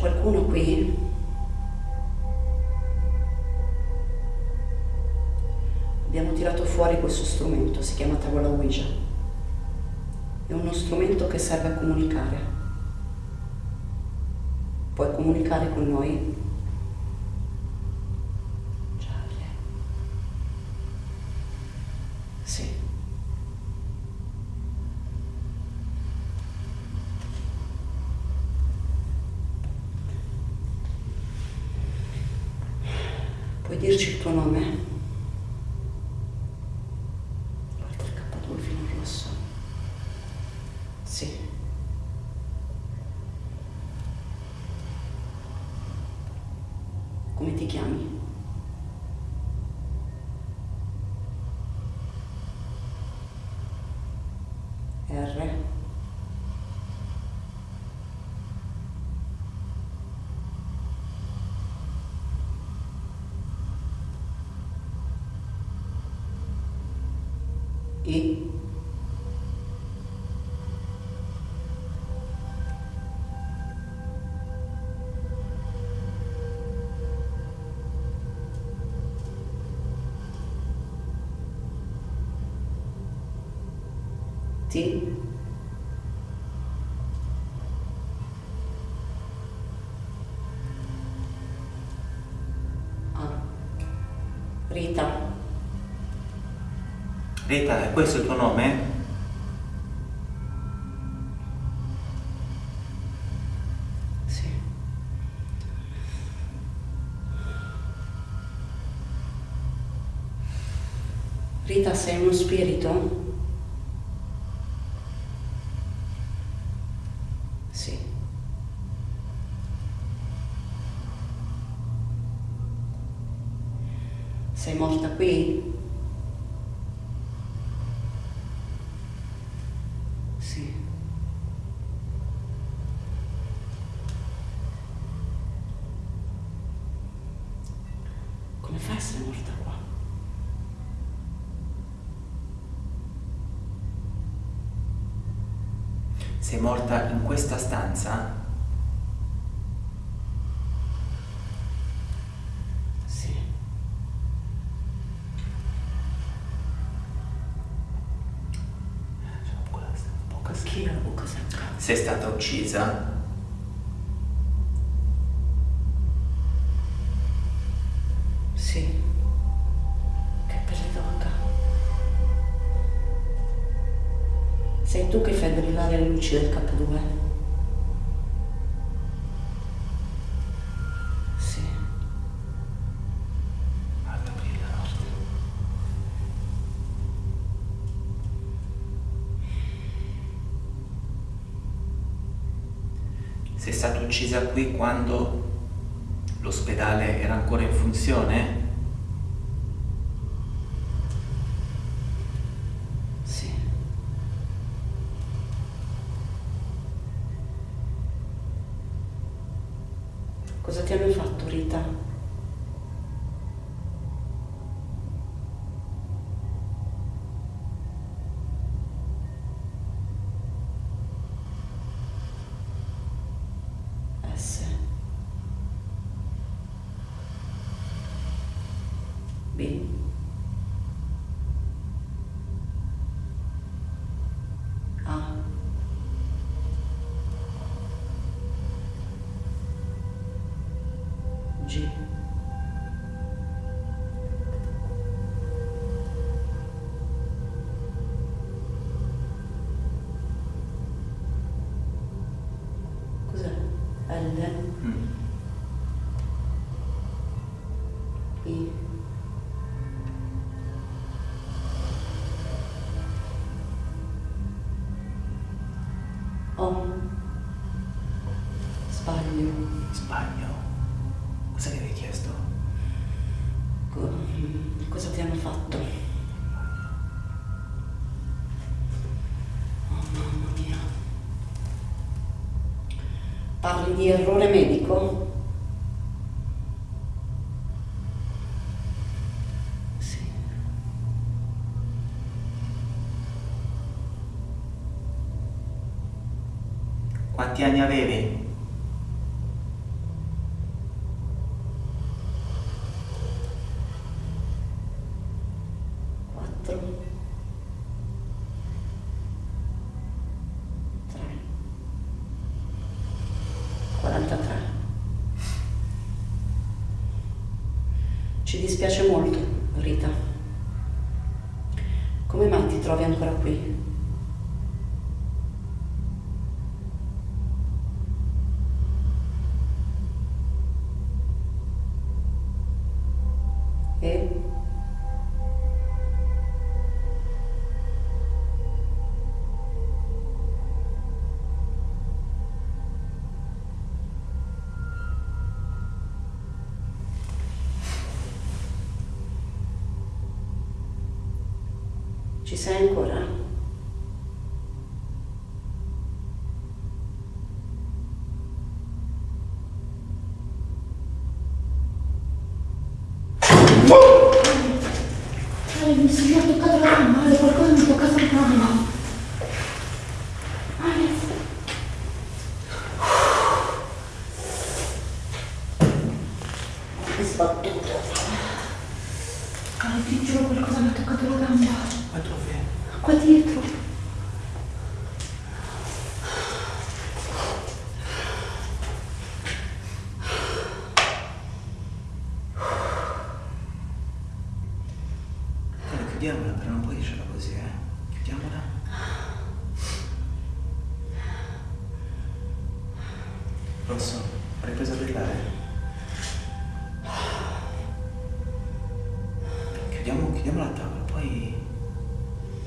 qualcuno qui abbiamo tirato fuori questo strumento, si chiama tavola Ouija. È uno strumento che serve a comunicare. Puoi comunicare con noi? Charlie. Sì. Puoi dirci il tuo nome? Guarda il K2 fino al rosso. Sì. Come ti chiami? R. ít See? Rita, è questo il tuo nome? Sì. Rita, sei uno spirito? Sì. Sei morta qui? Sì. Come fai a essere morta qua? Sei morta in questa stanza? Sì. Secca? Sei stata uccisa? Brillare le luci del K2? Sì. Guarda, brilla la notte. Sei stata uccisa qui quando l'ospedale era ancora in funzione? be. Um, G. Sbaglio. Sbaglio. Cosa mi avevi chiesto? Co- Cosa ti hanno fatto? Oh mamma mia. Parli di errore medico? Sì. Quanti anni avevi? 73. Ci dispiace molto, Rita. Come mai ti trovi ancora qui? Gamba. Ale. Che sbattuto. Ale, ti giuro qualcosa mi ha toccato la gamba. Ma dove? Qua dietro. Chiudiamola, però non puoi dircela così, eh. Chiudiamola. Rosso, hai ripreso a brillare? Chiudiamo, chiudiamo la tavola, poi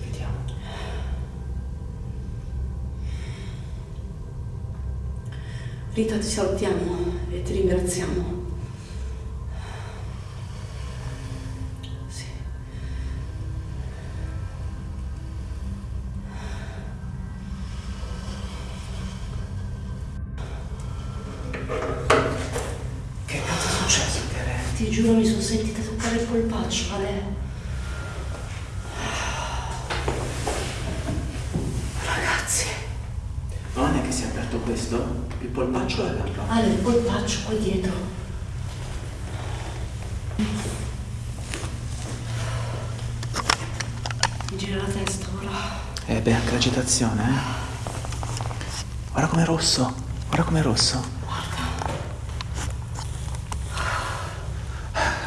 vediamo. Rita, ti salutiamo e ti ringraziamo. Sì. Che cazzo è successo, Tere? Ti giuro mi sono sentita toccare il polpaccio, Ale. Ragazzi, Non è che si è aperto questo? Il polpaccio o la gamba? Ale, il polpaccio qua dietro. Mi gira la testa ora. Eh beh, anche l'agitazione, eh. Guarda com'è rosso, guarda com'è rosso.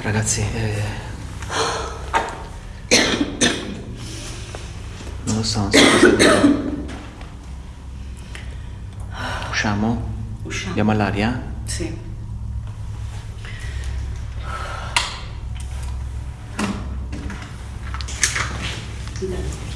Ragazzi, eh... Non lo so, non so cosa dire. Usciamo? Usciamo. Andiamo all'aria? Sì. Dai,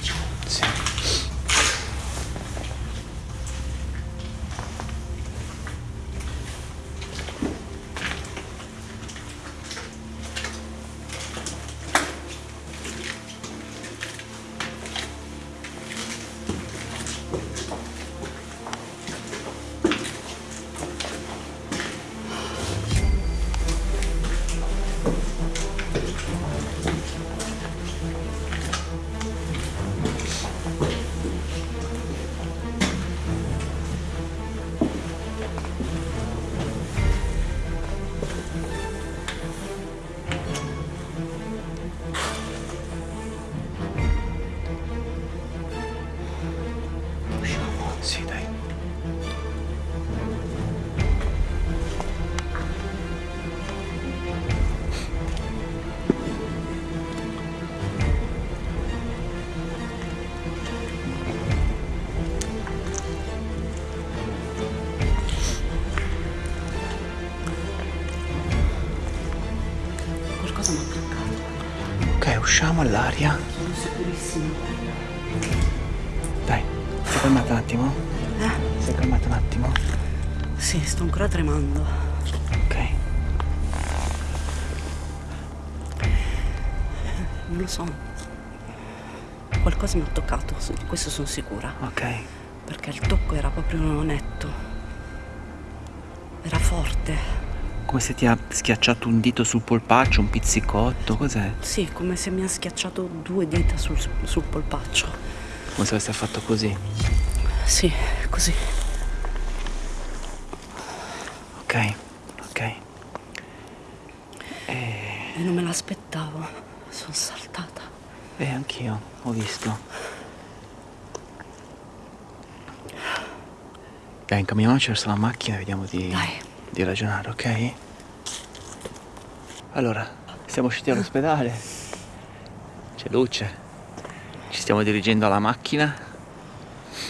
Sì, dai. Qualcosa mi ha attaccato. Ok, usciamo all'aria. Sono sicurissima. Calmata un attimo? Eh? Sei calmata un attimo? Sì, sto ancora tremando. Ok. Non lo so. Qualcosa mi ha toccato, di questo sono sicura. Ok. Perché il tocco era proprio netto. Era forte. Come se ti ha schiacciato un dito sul polpaccio, un pizzicotto, cos'è? Sì, come se mi ha schiacciato due dita sul, sul polpaccio. Come se avesse fatto così. Sì, così. Ok, ok. E non me l'aspettavo. Sono saltata. Eh, anch'io, ho visto. Dai, incamminiamoci verso la macchina e vediamo di, Dai. di ragionare, ok? Allora, siamo usciti dall'ospedale. C'è luce. Ci stiamo dirigendo alla macchina.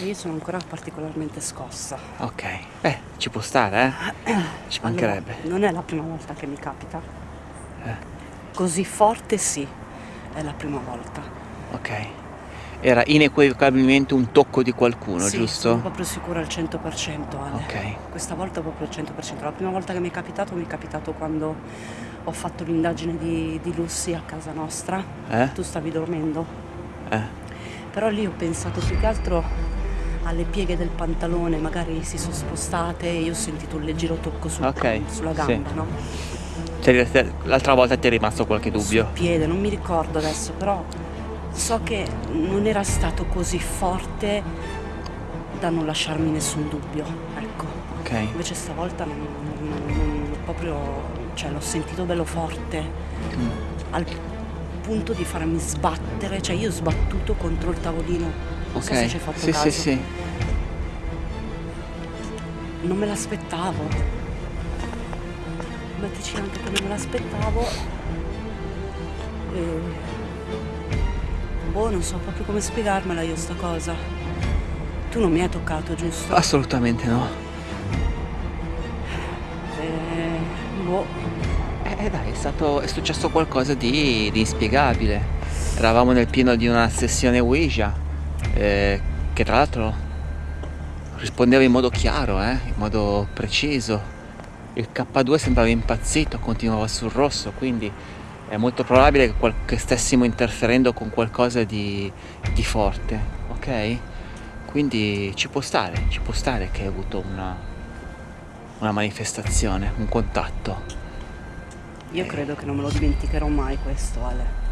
Io sono ancora particolarmente scossa. Ok. Beh, ci può stare, eh? Ci mancherebbe. Allora, non è la prima volta che mi capita. Eh. Così forte sì, è la prima volta. Ok. Era inequivocabilmente un tocco di qualcuno, sì, giusto? sono proprio sicura al 100% Ale. Ok. Questa volta proprio al 100%. La prima volta che mi è capitato, mi è capitato quando ho fatto l'indagine di, di Lucy a casa nostra. Eh? Tu stavi dormendo. Eh. Però lì ho pensato più che altro alle pieghe del pantalone, magari si sono spostate e io ho sentito un leggero tocco sul- Ok, sulla sì. gamba, no? Ti- ti- L'altra volta ti è rimasto qualche dubbio? Sul piede, non mi ricordo adesso, però so che non era stato così forte da non lasciarmi nessun dubbio, ecco. Ok. Invece stavolta non, non- non- proprio, cioè l'ho sentito bello forte, Mm. al punto di farmi sbattere, cioè io ho sbattuto contro il tavolino. Non so se ci hai fatto sì, caso. sì, sì. Non me l'aspettavo. Mettici anche che non me l'aspettavo. E... Boh, non so proprio come spiegarmela io sta cosa. Tu non mi hai toccato, giusto? Assolutamente no. Eh dai, è stato. è successo qualcosa di, di inspiegabile. Eravamo nel pieno di una sessione Ouija. eh, che tra l'altro rispondeva in modo chiaro, eh, in modo preciso. Il K2 sembrava impazzito, continuava sul rosso, quindi è molto probabile che, che stessimo interferendo con qualcosa di, di forte, ok? Quindi ci può stare, ci può stare che hai avuto una, una manifestazione, un contatto. Io credo che non me lo dimenticherò mai questo, Ale.